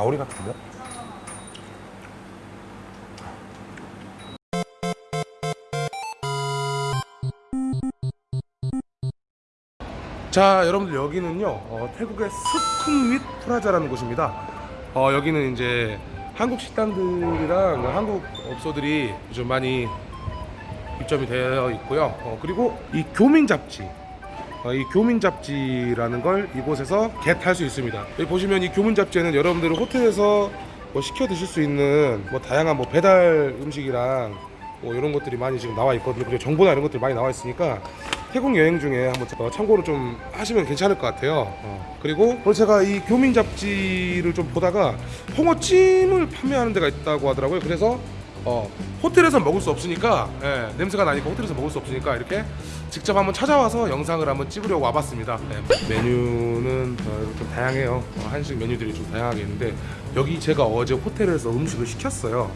가오리 같은데? 자 여러분들 여기는요 어, 태국의 스쿵윗 프라자라는 곳입니다 어, 여기는 이제 한국 식당들이랑 한국 업소들이 좀 많이 입점이 되어 있고요 어, 그리고 이 교민 잡지 어, 이 교민 잡지라는 걸 이곳에서 겟할 수 있습니다 여기 보시면 이 교민 잡지에는 여러분들 호텔에서 뭐 시켜 드실 수 있는 뭐 다양한 뭐 배달 음식이랑 뭐 이런 것들이 많이 지금 나와 있거든요 그리고 정보나 이런 것들이 많이 나와 있으니까 태국 여행 중에 한번 어, 참고를 좀 하시면 괜찮을 것 같아요. 어. 그리고 제가 이 교민 잡지를 좀 보다가 홍어찜을 판매하는 데가 있다고 하더라고요. 그래서 어, 호텔에서 먹을 수 없으니까 예, 냄새가 나니까 호텔에서 먹을 수 없으니까 이렇게 직접 한번 찾아와서 영상을 한번 찍으려고 와봤습니다. 예, 메뉴는 어, 좀 다양해요. 어, 한식 메뉴들이 좀 다양하게 있는데 여기 제가 어제 호텔에서 음식을 시켰어요.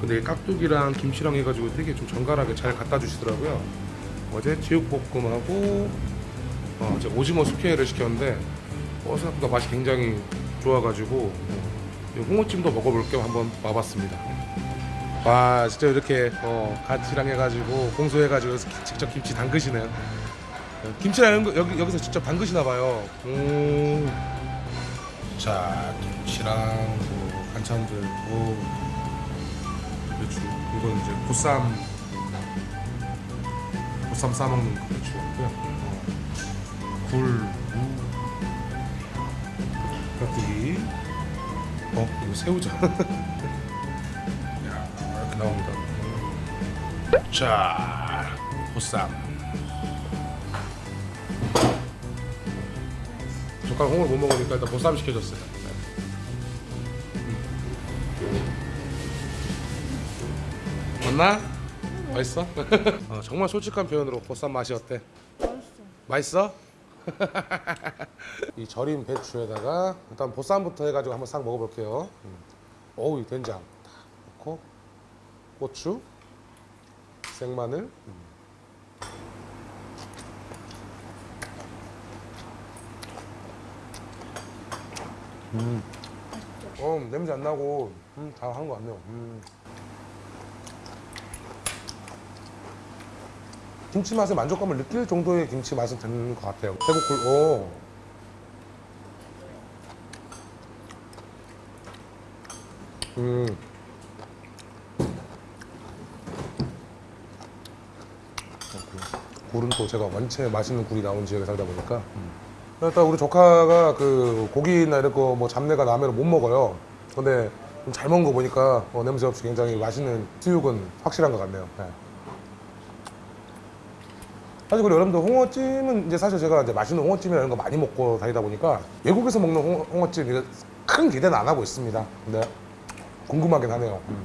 근데 깍두기랑 김치랑 해가지고 되게 좀 정갈하게 잘 갖다 주시더라고요. 어제 제육볶음하고 어, 이제 오징어 숙회를 시켰는데 어, 생각보다 맛이 굉장히 좋아가지고 어, 이 홍어찜도 먹어볼 겸 한번 와봤습니다. 와 진짜 이렇게 어, 같이랑 해가지고 공소해가지고 직접 김치 담그시네요. 어, 김치랑 거 여기 여기서 직접 담그시나 봐요. 음. 자 김치랑 뭐 반찬들 뭐 배추 이건 이제 보쌈 보쌈 싸먹는 그 배추고요. 어, 굴, 무, 깍두기. 어, 이거 새우젓. 나옵니다. 자, 보쌈. 젓가락 홍을 못 먹으니까 일단 보쌈 시켜줬어요. 맞나? 맛있어? 어, 정말 솔직한 표현으로 보쌈 맛이 어때? 맛있어. 이 절인 배추에다가 일단 보쌈부터 해가지고 한번 싹 먹어볼게요. 음. 어우 이 된장 딱 넣고 고추, 생마늘. 음. 음. 어 냄새 안 나고 음, 다한거 같네요. 음. 김치 맛에 만족감을 느낄 정도의 김치 맛은 드는 것 같아요. 태국 굴, 오. 음. 굴은 또 제가 원체 맛있는 굴이 나온 지역에 살다 보니까 일단 우리 조카가 그 고기나 이런 거 뭐 잡내가 나면 못 먹어요. 근데 좀잘 먹은 거 보니까 어, 냄새 없이 굉장히 맛있는 수육은 확실한 것 같네요. 네. 사실 그리고 여러분들 홍어찜은 이제 사실 제가 이제 맛있는 홍어찜이라는 거 많이 먹고 다니다 보니까 외국에서 먹는 홍어, 홍어찜 이거 큰 기대는 안 하고 있습니다. 근데 궁금하긴 하네요. 음.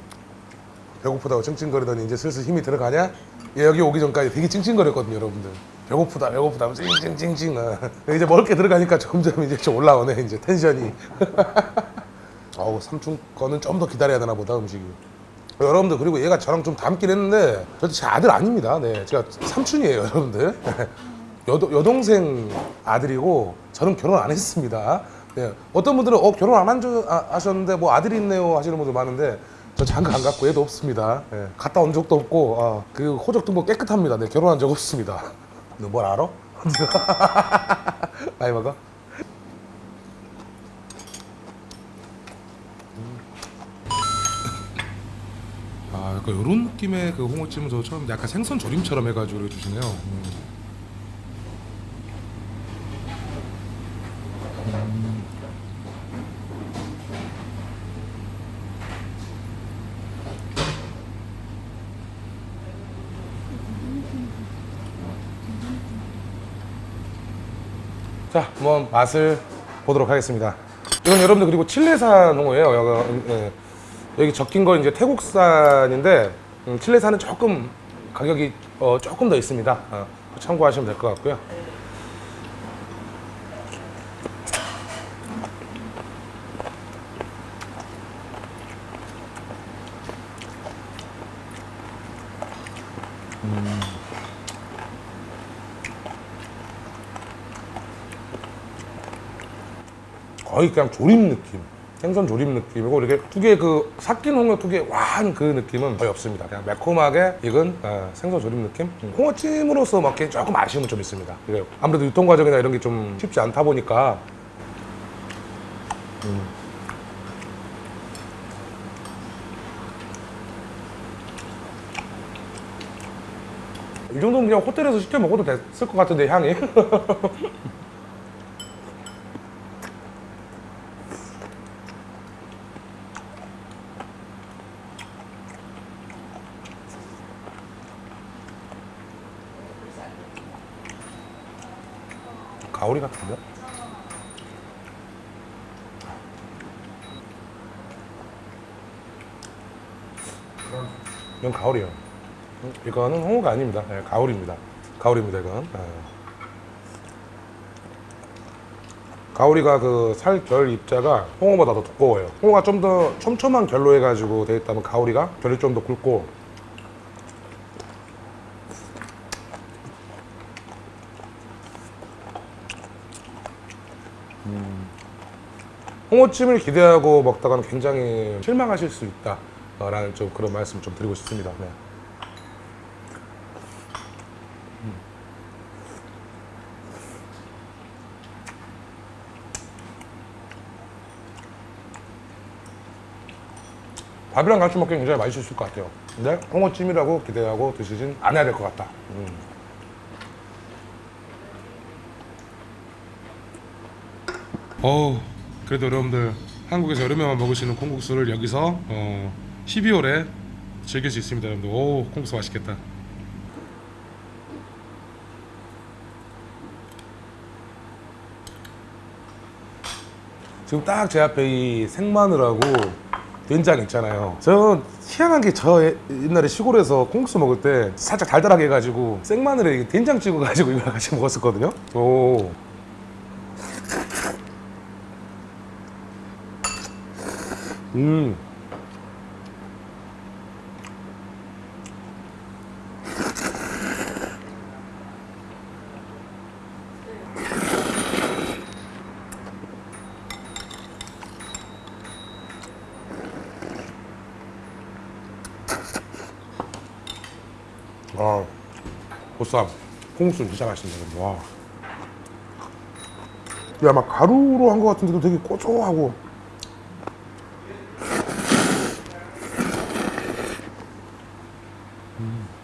배고프다고 찡찡거리더니 이제 슬슬 힘이 들어가냐? 얘 여기 오기 전까지 되게 찡찡거렸거든요, 여러분들. 배고프다, 배고프다 하면서 찡찡찡찡. 어. 이제 먹을 게 들어가니까 점점 이제 좀 올라오네, 이제 텐션이. 어우, 삼촌 거는 좀 더 기다려야 되나 보다, 음식이. 여러분들 그리고 얘가 저랑 좀 닮긴 했는데 저도 제 아들 아닙니다. 네, 제가 삼촌이에요, 여러분들. 여도, 여동생 아들이고 저는 결혼 안 했습니다. 네, 어떤 분들은 어 결혼 안 한 줄 아, 하셨는데 뭐 아들이 있네요 하시는 분들 많은데 저 장가 안 갔고 얘도 없습니다. 네, 갔다 온 적도 없고 아, 그 호적 등본 깨끗합니다. 네, 결혼한 적 없습니다. 너 뭘 알아? 많이 먹어? 아, 약간 이런 느낌의 그 홍어찜은 저 처음 약간 생선 조림처럼 해가지고 주시네요. 음. 음. 자, 한번 맛을 보도록 하겠습니다. 이건 여러분들 그리고 칠레산 홍어예요. 여기, 예. 여기 적힌 건 이제 태국산인데 음, 칠레산은 조금 가격이 어, 조금 더 있습니다. 어, 참고하시면 될 것 같고요. 거의 그냥 조림 느낌. 생선 조림 느낌이고 이렇게 특유의 그 삭힌 홍어 특유의 와한 그 느낌은 거의 없습니다. 그냥 매콤하게 익은 어, 생선 조림 느낌. 음, 홍어찜으로서 먹기엔 조금 아쉬움은 좀 있습니다. 이게 아무래도 유통 과정이나 이런 게 좀 쉽지 않다 보니까 음. 이 정도면 그냥 호텔에서 시켜 먹어도 됐을 것 같은데 향이 가오리 같은데? 이건 가오리요. 이거는 홍어가 아닙니다. 네, 가오리입니다. 가오리입니다, 이건. 네. 가오리가 그 살 결 입자가 홍어보다 더 두꺼워요. 홍어가 좀 더 촘촘한 결로 해가지고 돼 있다면 가오리가 결이 좀 더 굵고 홍어찜을 기대하고 먹다가는 굉장히 실망하실 수 있다라는 좀 그런 말씀 좀 드리고 싶습니다. 네. 음. 밥이랑 같이 먹기 굉장히 맛있을 것 같아요. 근데 홍어찜이라고 기대하고 드시진 않아야 될 것 같다. 음. 어 그래도 여러분들 한국에서 여름에만 먹을 수 있는 콩국수를 여기서 어, 12월에 즐길 수 있습니다 여러분들. 오 콩국수 맛있겠다. 지금 딱 제 앞에 이 생마늘하고 된장 있잖아요. 저는 희한한 게 저 옛날에 시골에서 콩국수 먹을 때 살짝 달달하게 해가지고 생마늘에 된장 찍어가지고 이걸 같이 먹었었거든요. 오 음. 아, 보쌈, 콩국수 진짜 맛있네. 와. 야, 막 가루로 한 것 같은데도 되게 고소하고 콩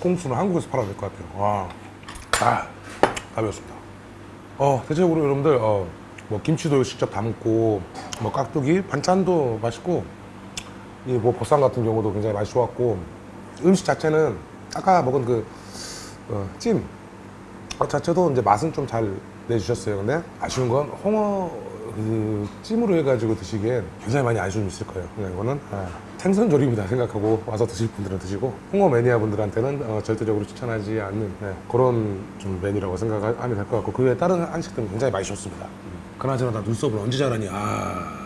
국수는 한국에서 팔아야 될 것 같아요. 와, 아, 답이었습니다. 어, 대체적으로 여러분들, 어, 뭐 김치도 직접 담고, 뭐 깍두기, 반찬도 맛있고, 이 뭐 보쌈 같은 경우도 굉장히 맛이 좋았고, 음식 자체는 아까 먹은 그 어, 찜 어, 자체도 이제 맛은 좀 잘 내주셨어요. 근데 아쉬운 건 홍어 그 찜으로 해가지고 드시기엔 굉장히 많이 아쉬움이 있을 거예요. 그냥 이거는 아, 생선조림이다 생각하고 와서 드실 분들은 드시고 홍어 매니아 분들한테는 어, 절대적으로 추천하지 않는 네, 그런 좀 메뉴라고 생각하면 될 것 같고 그 외에 다른 한식들은 굉장히 맛있었습니다. 음. 그나저나 나 눈썹을 언제 자라니? 아.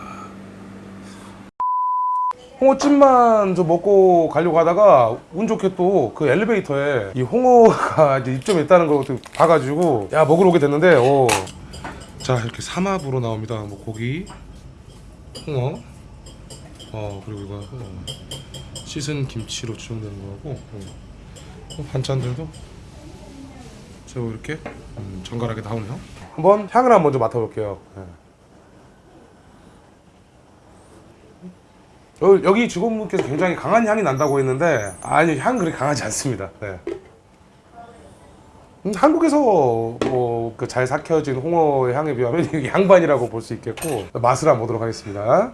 홍어찜만 좀 먹고 가려고 하다가 운 좋게 또 그 엘리베이터에 이 홍어가 이제 입점이 있다는 걸또 봐가지고 야 먹으러 오게 됐는데 오. 자 이렇게 삼합으로 나옵니다 뭐 고기 홍어 어 그리고 이거 홍어 씻은 김치로 추정되는 거고 어, 반찬들도 저 이렇게 음, 정갈하게 나오네요 한번 향을 한번 먼저 맡아볼게요 네. 여- 여기 직원분께서 굉장히 강한 향이 난다고 했는데 아니 향 그렇게 강하지 않습니다. 네. 음, 한국에서 뭐 그 잘 삭혀진 홍어의 향에 비하면 양반이라고 볼 수 있겠고 맛을 한번 보도록 하겠습니다.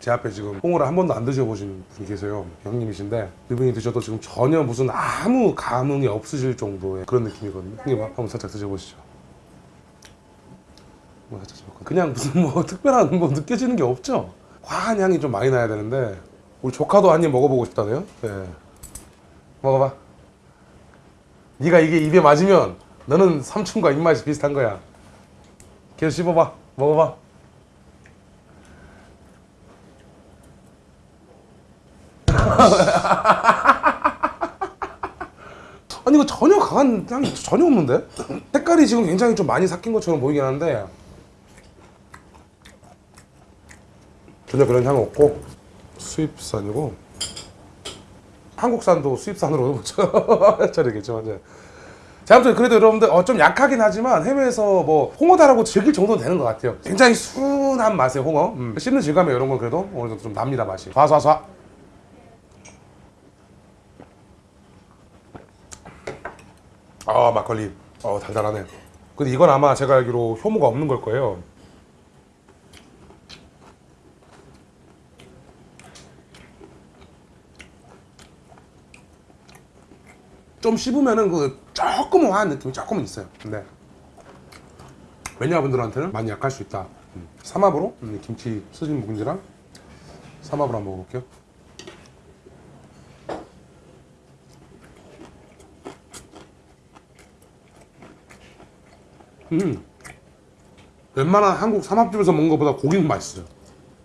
제 앞에 지금 홍어를 한 번도 안 드셔보신 분이 계세요. 형님이신데 그분이 드셔도 지금 전혀 무슨 아무 감흥이 없으실 정도의 그런 느낌이거든요. 형님 한번 살짝 드셔보시죠. 드셔볼까요? 그냥 무슨 뭐 특별한 뭐 느껴지는 게 없죠. 화한 향이 좀 많이 나야 되는데 우리 조카도 한 입 먹어보고 싶다네요. 네. 먹어봐. 네가 이게 입에 맞으면 너는 삼촌과 입맛이 비슷한 거야. 계속 씹어봐. 먹어봐. 아니 이거 전혀 강한 향이 전혀 없는데? 색깔이 지금 굉장히 좀 많이 삭힌 것처럼 보이긴 하는데 전혀 그런 향은 없고 수입산이고 한국산도 수입산으로 보죠 저리겠지만 이제 자, 아무튼 그래도 여러분들 어, 좀 약하긴 하지만 해외에서 뭐 홍어다라고 즐길 정도는 되는 것 같아요. 굉장히 순한 맛의 홍어. 음. 씹는 질감이 이런 건 그래도 어느 정도 좀 납니다 맛이. 쏴쏴쏴. 아 막걸리. 어 달달하네. 근데 이건 아마 제가 알기로 효모가 없는 걸 거예요. 좀 씹으면은 그 조금 화한 느낌이 조금은 있어요. 근데 매니아분들한테는 많이 약할 수 있다. 음. 삼합으로 음, 김치 스진 묵은지랑 삼합으로 한번 먹어볼게요. 음, 웬만한 한국 삼합집에서 먹는 것보다 고기는 맛있어요.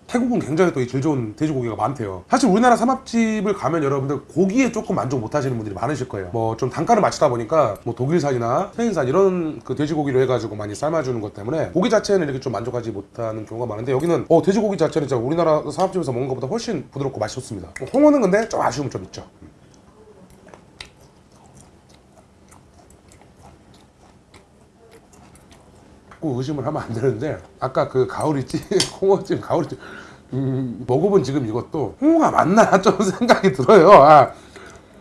태국은 굉장히 또 이 질 좋은 돼지고기가 많대요. 사실 우리나라 삼합집을 가면 여러분들 고기에 조금 만족 못 하시는 분들이 많으실 거예요. 뭐 좀 단가를 맞추다 보니까 뭐 독일산이나 스페인산 이런 그 돼지고기로 해가지고 많이 삶아주는 것 때문에 고기 자체는 이렇게 좀 만족하지 못하는 경우가 많은데 여기는 어 돼지고기 자체는 진짜 우리나라 삼합집에서 먹는 것보다 훨씬 부드럽고 맛있었습니다. 홍어는 근데 좀 아쉬움은 좀 있죠. 꼭 의심을 하면 안 되는데 아까 그 가오리찜 홍어찜 가오리찜 음, 먹어본 지금 이것도 홍어가 맞나 좀 생각이 들어요 아,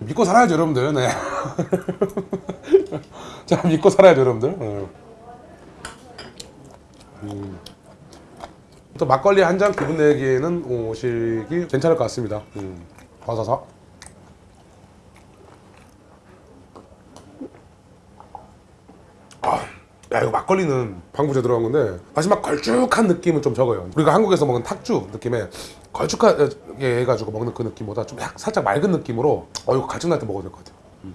믿고 살아야죠 여러분들 네. 자 믿고 살아야죠 여러분들 어. 음. 또 막걸리 한 잔 기분 내기에는 오시기 괜찮을 것 같습니다 음. 와사사 야 이거 막걸리는 방부제 들어간 건데 마지막 걸쭉한 느낌은 좀 적어요 우리가 한국에서 먹는 탁주 느낌의 걸쭉하게 해가지고 먹는 그 느낌보다 좀 약- 살짝 맑은 느낌으로 어 이거 갈증 날 때 먹어도 될 것 같아요 음.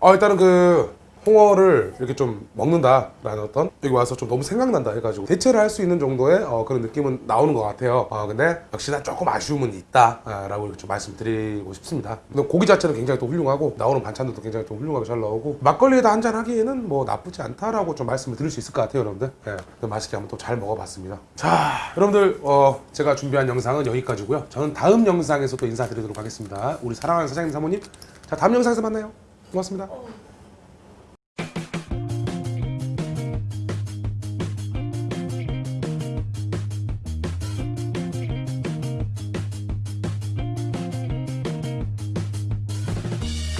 어 일단은 그 홍어를 이렇게 좀 먹는다라는 어떤 여기 와서 좀 너무 생각난다 해가지고 대체를 할 수 있는 정도의 어, 그런 느낌은 나오는 것 같아요. 어, 근데 역시나 조금 아쉬움은 있다라고 이렇게 좀 말씀드리고 싶습니다. 근데 고기 자체는 굉장히 또 훌륭하고 나오는 반찬들도 굉장히 좀 훌륭하게 잘 나오고 막걸리에다 한잔 하기에는 뭐 나쁘지 않다라고 좀 말씀을 드릴 수 있을 것 같아요, 여러분들. 예, 그 맛있게 한번 또 잘 먹어봤습니다. 자, 여러분들 어, 제가 준비한 영상은 여기까지고요. 저는 다음 영상에서 또 인사드리도록 하겠습니다. 우리 사랑하는 사장님 사모님, 자 다음 영상에서 만나요. 고맙습니다.